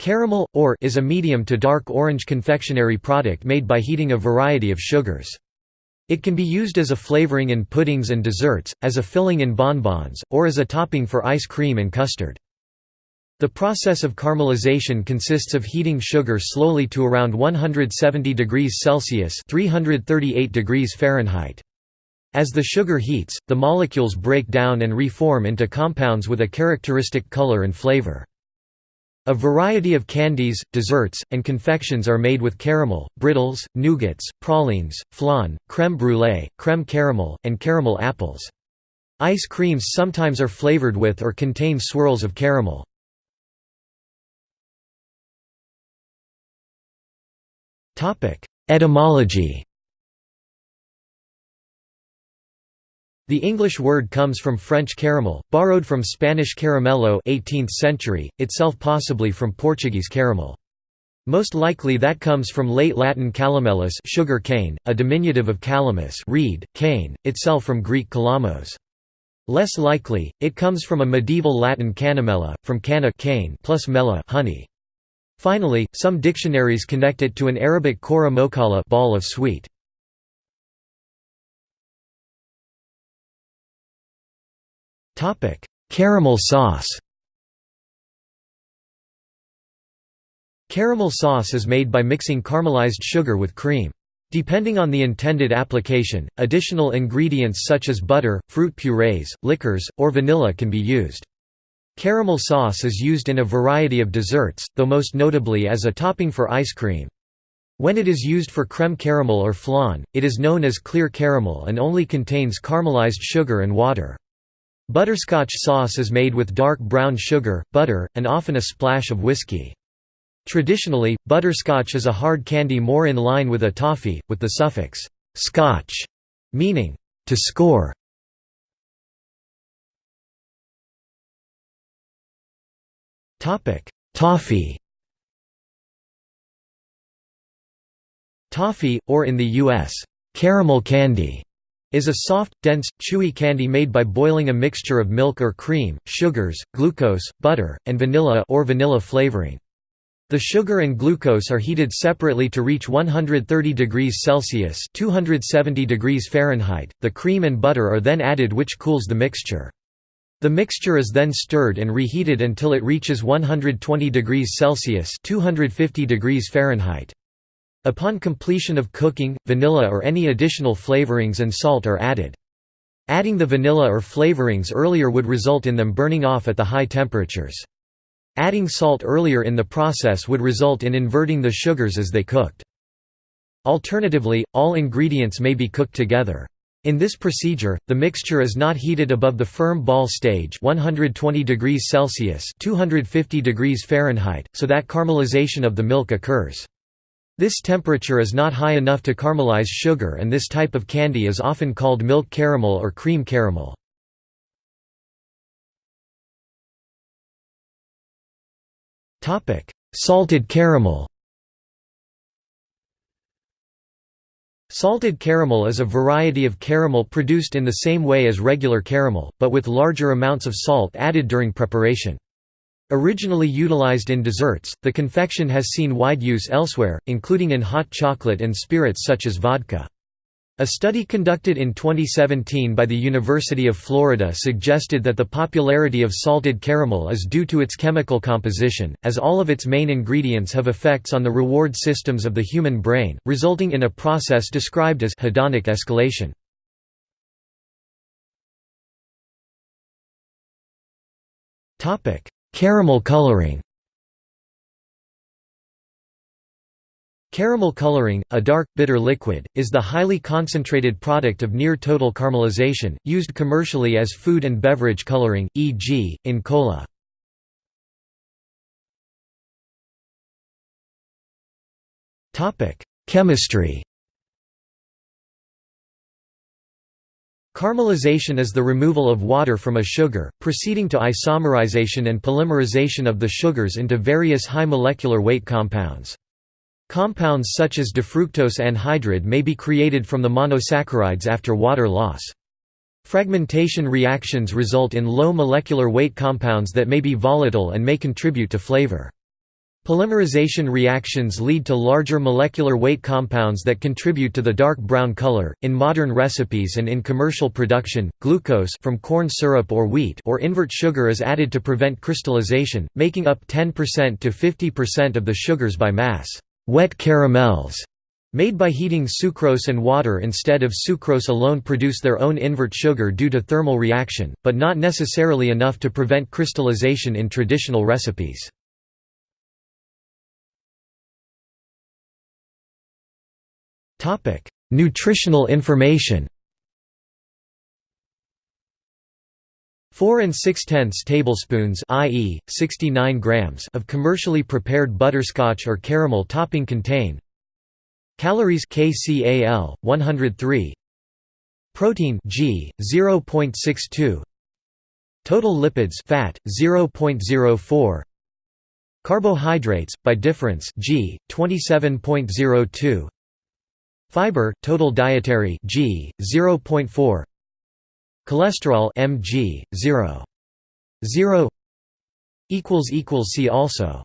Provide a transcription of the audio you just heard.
Caramel, or is a medium to dark orange confectionery product made by heating a variety of sugars. It can be used as a flavoring in puddings and desserts, as a filling in bonbons, or as a topping for ice cream and custard. The process of caramelization consists of heating sugar slowly to around 170 degrees Celsius (338 degrees Fahrenheit). As the sugar heats, the molecules break down and reform into compounds with a characteristic color and flavor. A variety of candies, desserts, and confections are made with caramel, brittles, nougats, pralines, flan, crème brûlée, crème caramel, and caramel apples. Ice creams sometimes are flavored with or contain swirls of caramel. Etymology The English word comes from French caramel, borrowed from Spanish caramelo 18th century, itself possibly from Portuguese caramel. Most likely that comes from late Latin calamellus sugar cane, a diminutive of calamus reed, cane, itself from Greek kalamos. Less likely, it comes from a medieval Latin canamella, from canna cane plus mela honey. Finally, some dictionaries connect it to an Arabic kora mokala ball of sweet. Caramel sauce Caramel sauce is made by mixing caramelized sugar with cream. Depending on the intended application, additional ingredients such as butter, fruit purees, liquors, or vanilla can be used. Caramel sauce is used in a variety of desserts, though most notably as a topping for ice cream. When it is used for creme caramel or flan, it is known as clear caramel and only contains caramelized sugar and water. Butterscotch sauce is made with dark brown sugar, butter, and often a splash of whiskey. Traditionally, butterscotch is a hard candy more in line with a toffee, with the suffix «scotch» meaning «to score». Toffee Toffee, or in the U.S., caramel candy is a soft, dense, chewy candy made by boiling a mixture of milk or cream, sugars, glucose, butter, and vanilla or vanilla flavoring. The sugar and glucose are heated separately to reach 130 degrees Celsius (270 degrees Fahrenheit). The cream and butter are then added which cools the mixture. The mixture is then stirred and reheated until it reaches 120 degrees Celsius (250 degrees Fahrenheit). Upon completion of cooking, vanilla or any additional flavorings and salt are added. Adding the vanilla or flavorings earlier would result in them burning off at the high temperatures. Adding salt earlier in the process would result in inverting the sugars as they cooked. Alternatively, all ingredients may be cooked together. In this procedure, the mixture is not heated above the firm ball stage 120 degrees Celsius 250 degrees Fahrenheit, so that caramelization of the milk occurs. This temperature is not high enough to caramelize sugar and this type of candy is often called milk caramel or cream caramel. Salted caramel Salted caramel is a variety of caramel produced in the same way as regular caramel, but with larger amounts of salt added during preparation. Originally utilized in desserts, the confection has seen wide use elsewhere, including in hot chocolate and spirits such as vodka. A study conducted in 2017 by the University of Florida suggested that the popularity of salted caramel is due to its chemical composition, as all of its main ingredients have effects on the reward systems of the human brain, resulting in a process described as hedonic escalation. Caramel coloring Caramel coloring, a dark, bitter liquid, is the highly concentrated product of near-total caramelization, used commercially as food and beverage coloring, e.g., in cola. Chemistry Caramelization is the removal of water from a sugar, proceeding to isomerization and polymerization of the sugars into various high molecular weight compounds. Compounds such as difructose anhydride may be created from the monosaccharides after water loss. Fragmentation reactions result in low molecular weight compounds that may be volatile and may contribute to flavor. Polymerization reactions lead to larger molecular weight compounds that contribute to the dark brown color. In modern recipes and in commercial production, glucose from corn syrup or wheat or invert sugar is added to prevent crystallization, making up 10% to 50% of the sugars by mass. Wet caramels made by heating sucrose and water instead of sucrose alone produce their own invert sugar due to thermal reaction, but not necessarily enough to prevent crystallization in traditional recipes. Topic: Nutritional information. 4 and 6 tenths tablespoons i.e., 69 grams of commercially prepared butterscotch or caramel topping contain Calories kcal 103 Protein g 0.62 Total lipids fat 0.04 Carbohydrates by difference g 27.02 Fiber, total dietary G, 0.4 Cholesterol mg, 0. 0 See also